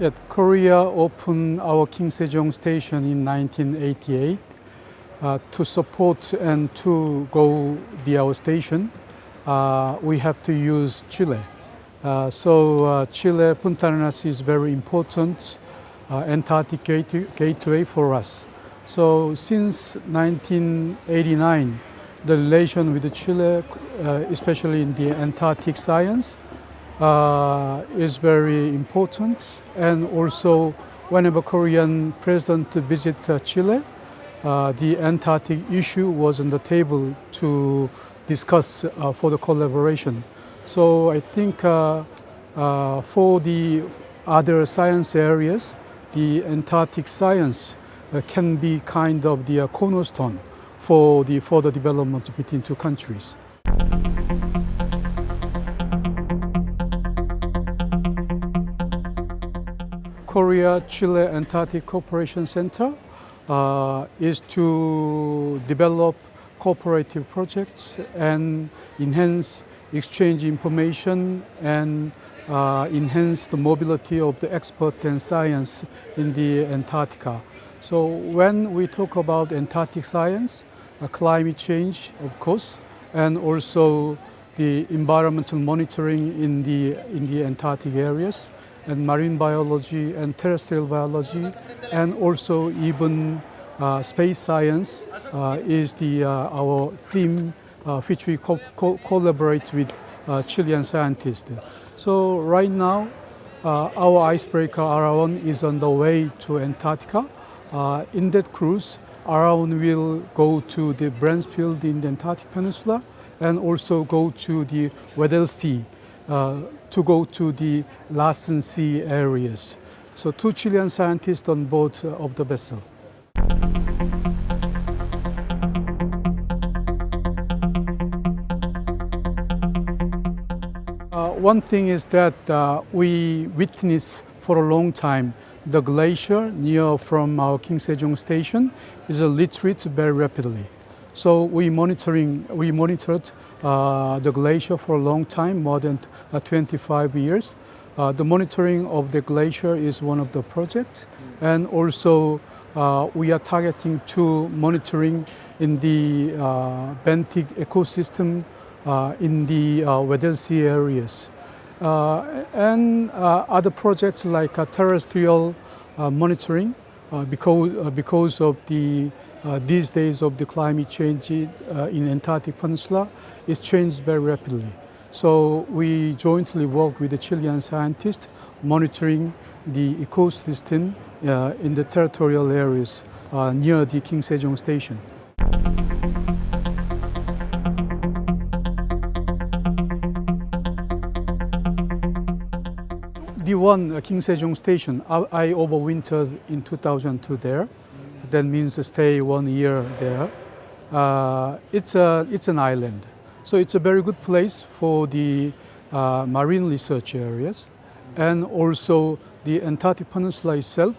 Yeah, Korea opened our King Sejong station in 1988 uh, to support and to go the our station. Uh, we have to use Chile. Uh, so uh, Chile Punta Arenas is very important uh, Antarctic gate gateway for us. So since 1989, the relation with Chile, uh, especially in the Antarctic science, uh, is very important. And also, whenever Korean president visit uh, Chile, uh, the Antarctic issue was on the table to discuss uh, for the collaboration. So I think uh, uh, for the other science areas, the Antarctic science uh, can be kind of the cornerstone for the further development between two countries. Korea Chile Antarctic Cooperation Center uh, is to develop cooperative projects and enhance exchange information and uh, enhance the mobility of the expert and science in the Antarctica. So when we talk about Antarctic science, uh, climate change, of course, and also the environmental monitoring in the, in the Antarctic areas, and marine biology and terrestrial biology, and also even uh, space science uh, is the, uh, our theme uh, which we co co collaborate with uh, Chilean scientists. So right now, our icebreaker Araon is on the way to Antarctica. in that cruise, Araon will go to the Bransfield in the Antarctic Peninsula and also go to the Weddell Sea to go to the Larsen Sea areas. So two Chilean scientists on board uh, of the vessel. Uh, one thing is that uh, we witnessed for a long time the glacier near from our King Sejong station is a retreat very rapidly. So we monitoring we monitored uh, the glacier for a long time, more than uh, 25 years. Uh, the monitoring of the glacier is one of the projects, and also uh, we are targeting to monitoring in the uh, benthic ecosystem uh, in the uh, Weddell Sea areas. Uh, and other projects like terrestrial monitoring because, because of the these days of the climate change in Antarctic Peninsula is changed very rapidly. So we jointly work with the Chilean scientists monitoring the ecosystem uh, in the territorial areas uh, near the King Sejong station. One uh, King Sejong Station, I, I overwintered in 2002 there. That means to stay one year there. Uh, it's, a, it's an island, so it's a very good place for the uh, marine research areas and also the Antarctic Peninsula itself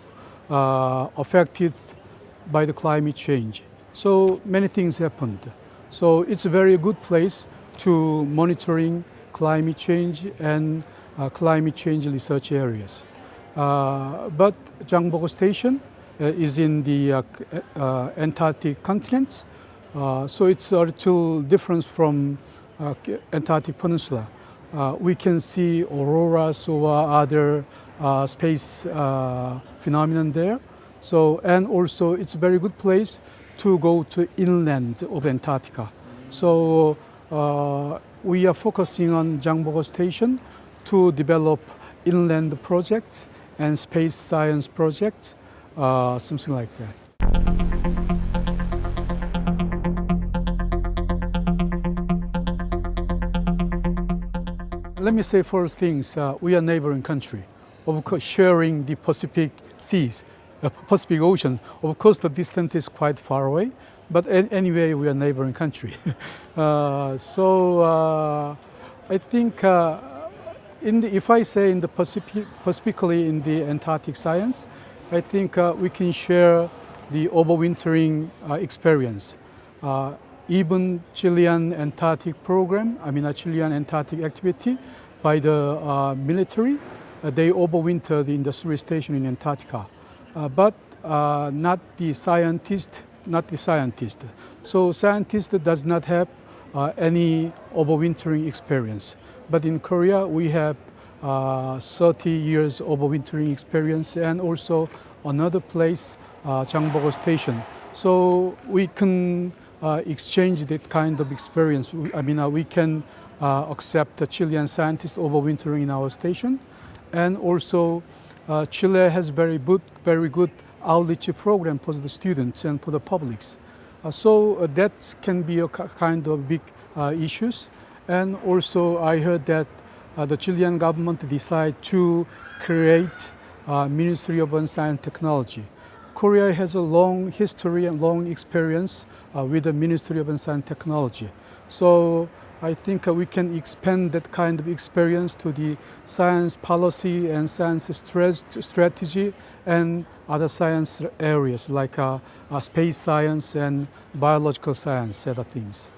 uh, affected by the climate change. So many things happened. So it's a very good place to monitoring climate change and Uh, climate change research areas. Uh, but Jangbogo Station uh, is in the uh, uh, Antarctic continent, so it's a little different from Antarctic Peninsula. we can see auroras or other space phenomenon there. So, and also it's a very good place to go to inland of Antarctica. So uh, we are focusing on Jangbogo Station to develop inland projects and space science projects, uh, something like that. Let me say first things, uh, we are neighboring country, of course sharing the Pacific seas, uh, Pacific Ocean. Of course the distance is quite far away, but anyway we are neighboring country. uh, so uh, I think uh, the, if I say in the Pacific, specifically in the Antarctic science, I think uh, we can share the overwintering uh, experience. Uh, even Chilean Antarctic program, I mean a Chilean Antarctic activity by the uh, military, uh, they overwinter in the three station in Antarctica, uh, but uh, not the scientist, not the scientist. So scientist does not have uh, any overwintering experience. But in Korea, we have uh, 30 years of overwintering experience and also another place, uh, Station. So we can uh, exchange that kind of experience. I mean, uh, we can uh, accept the Chilean scientists overwintering in our station. And also, uh, Chile has very good, very good outreach program for the students and for the publics. Uh, so that can be a kind of big issues. And also, I heard that uh, the Chilean government decided to create uh, Ministry of Science and Technology. Korea has a long history and long experience uh, with the Ministry of Science and Technology. So I think uh, we can expand that kind of experience to the science policy and science strategy and other science areas like uh, uh, space science and biological science, other things.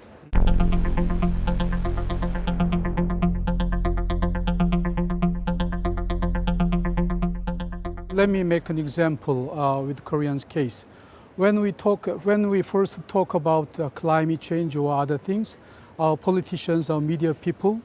Let me make an example uh, with Korean's case. When we talk, when we first talk about uh, climate change or other things, our politicians, our media people,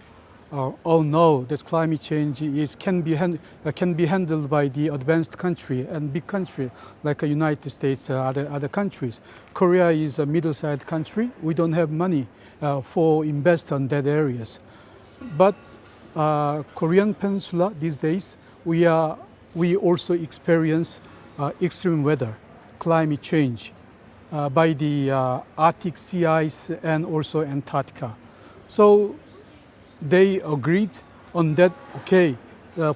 uh, all know that climate change is can be uh, can be handled by the advanced country and big country like the United States, uh, other other countries. Korea is a middle-sized country. We don't have money uh, for invest on that areas, but uh, Korean Peninsula these days, we are we also experience uh, extreme weather, climate change uh, by the uh, Arctic sea ice and also Antarctica. So they agreed on that. Okay,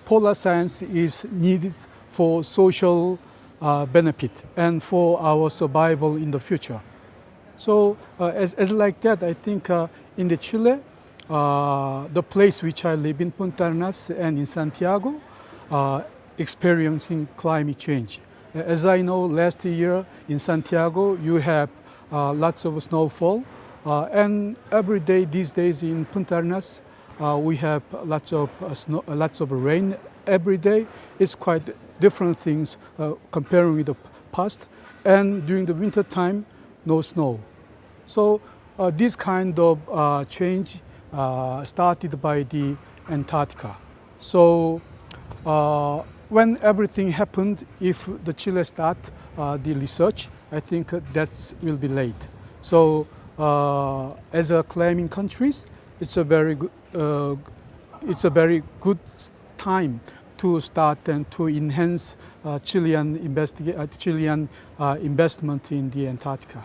polar science is needed for social uh, benefit and for our survival in the future. So uh, as, as like that, I think uh, in the Chile, the place which I live in Punta Arenas and in Santiago, experiencing climate change. As I know, last year in Santiago, you have uh, lots of snowfall, uh, and every day these days in Punta Arenas, uh, we have lots of uh, snow, uh, lots of rain every day. It's quite different things uh, comparing with the past. And during the winter time, no snow. So uh, this kind of uh, change uh, started by the Antarctica. So uh, when everything happened, if the Chile start uh, the research, I think that will be late. So uh, as a claiming countries, it's a very good, uh, it's a very good time to start and to enhance uh, Chilean, uh, Chilean uh, investment in the Antarctica.